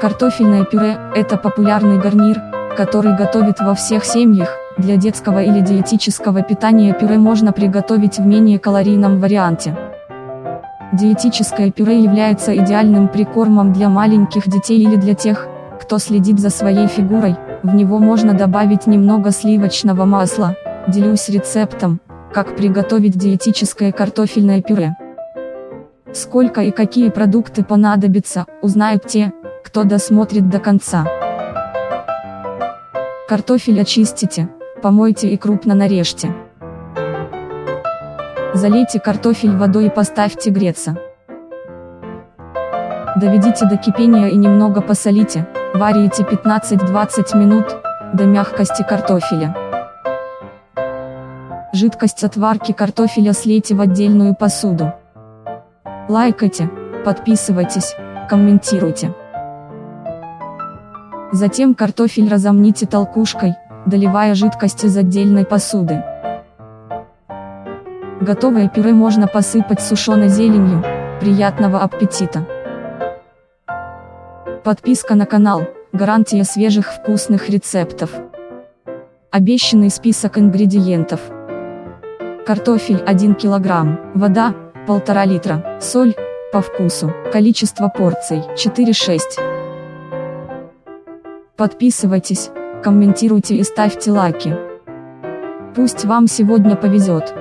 Картофельное пюре – это популярный гарнир, который готовят во всех семьях. Для детского или диетического питания пюре можно приготовить в менее калорийном варианте. Диетическое пюре является идеальным прикормом для маленьких детей или для тех, кто следит за своей фигурой, в него можно добавить немного сливочного масла. Делюсь рецептом, как приготовить диетическое картофельное пюре. Сколько и какие продукты понадобятся, узнают те, кто досмотрит до конца. Картофель очистите, помойте и крупно нарежьте. Залейте картофель водой и поставьте греться. Доведите до кипения и немного посолите, варите 15-20 минут, до мягкости картофеля. Жидкость от варки картофеля слейте в отдельную посуду. Лайкайте, подписывайтесь, комментируйте. Затем картофель разомните толкушкой, доливая жидкость из отдельной посуды. Готовое пюре можно посыпать сушеной зеленью. Приятного аппетита! Подписка на канал – гарантия свежих вкусных рецептов. Обещанный список ингредиентов. Картофель 1 кг, вода – 1,5 литра, соль – по вкусу, количество порций – 4-6. Подписывайтесь, комментируйте и ставьте лайки. Пусть вам сегодня повезет.